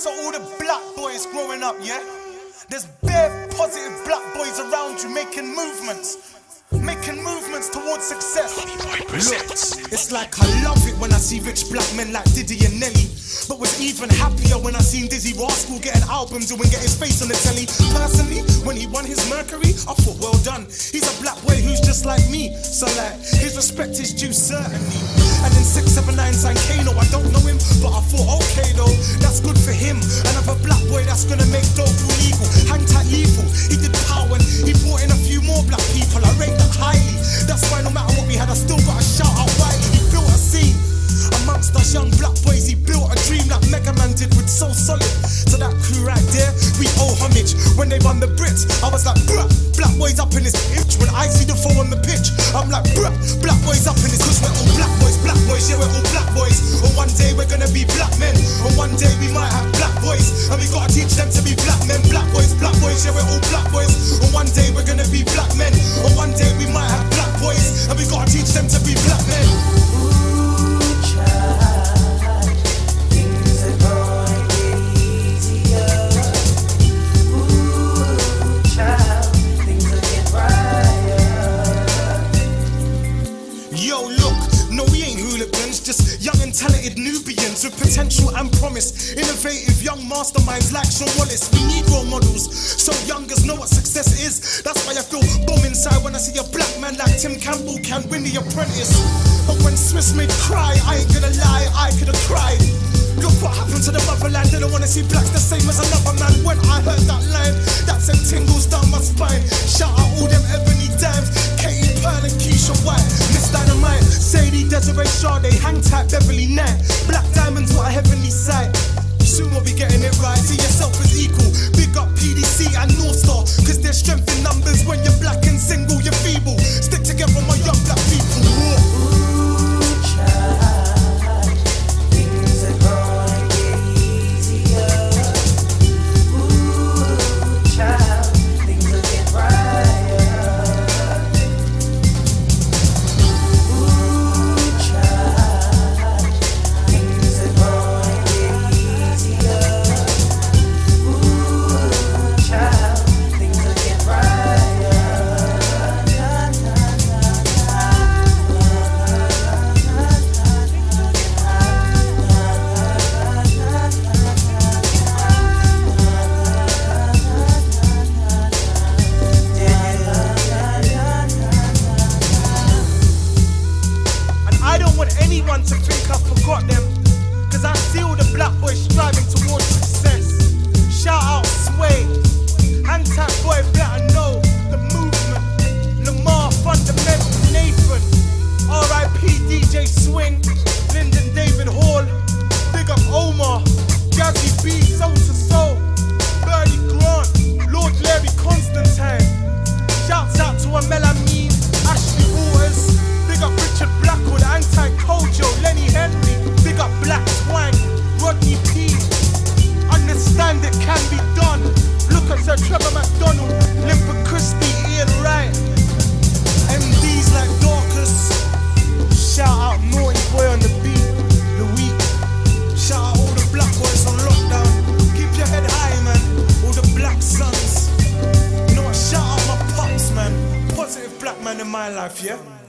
to all the black boys growing up, yeah? There's bare positive black boys around you making movements. Making movements towards success. Look, it's like I love it when I see rich black men like Diddy and Nelly. But was even happier when I seen Dizzee Rascal getting albums and get his face on the telly. Personally, when he won his Mercury, I thought, well done. He's a black boy who's just like me. So like, his respect is due certainly. And then 679 signed Kano, but I thought, okay though, that's good for him. Another black boy that's gonna make dope illegal. Hang tight lethal. He did power and he brought in a few more black people. I rate that highly. That's why no matter what we had, I still got a shout out Wiley. He built a scene amongst us young black boys. He built a dream that Megaman did with So Solid. To that crew right there, we owe homage. When they won the Brits, I was like, bruh, black boys up in this itch. When I see the four on the pitch, I'm like, bruh, black boys up in this. Cause we're all black black boys, yeah, we're all black boys. And one day we're gonna be black men. And one day we might have black boys. And we gotta teach them to be black men, black boys, black boys, yeah, we're all black boys. And one day we're gonna be black men. And one day we might have black boys. And we gotta teach them to be black and talented Nubians with potential and promise. Innovative young masterminds like Sean Wallace. We need role models so youngers know what success is. That's why I feel bomb inside when I see a black man like Tim Campbell can win the apprentice. But when Swiss made cry, I ain't gonna lie, I could've cried. Look what happened to the motherland. They don't wanna see blacks the same as another man. When I heard that line, that sent tingles down my spine. Shout out all them ebony dimes, Katie Pearl and Keisha Desiree Sade, hang tight, Beverley Knight. Black diamonds, what a heavenly sight. Soon we'll be getting it right. See yourself as equal. Anyone to think I forgot them. Cause I see all the black boys striving towards success. Shout out Sway, my life, yeah?